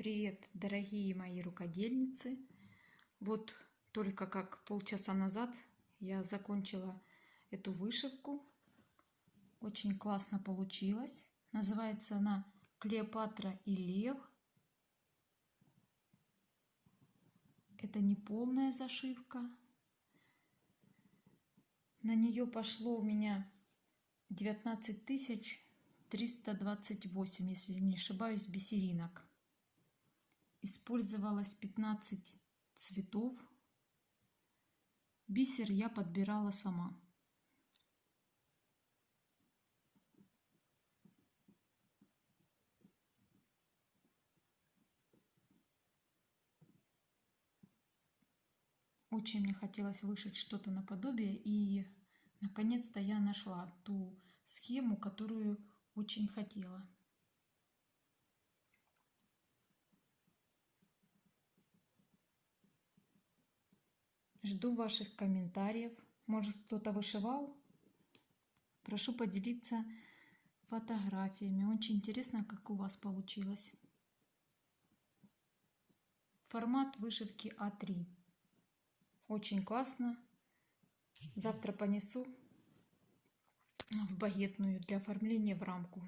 Привет, дорогие мои рукодельницы! Вот только как полчаса назад я закончила эту вышивку. Очень классно получилось. Называется она Клеопатра и Лев. Это не полная зашивка. На нее пошло у меня 19 тысяч 328, если не ошибаюсь, бисеринок. Использовалось 15 цветов. Бисер я подбирала сама. Очень мне хотелось вышить что-то наподобие, и наконец-то я нашла ту схему, которую очень хотела. Жду ваших комментариев. Может, кто-то вышивал? Прошу поделиться фотографиями. Очень интересно, как у вас получилось. Формат вышивки А3. Очень классно. Завтра понесу в багетную для оформления в рамку.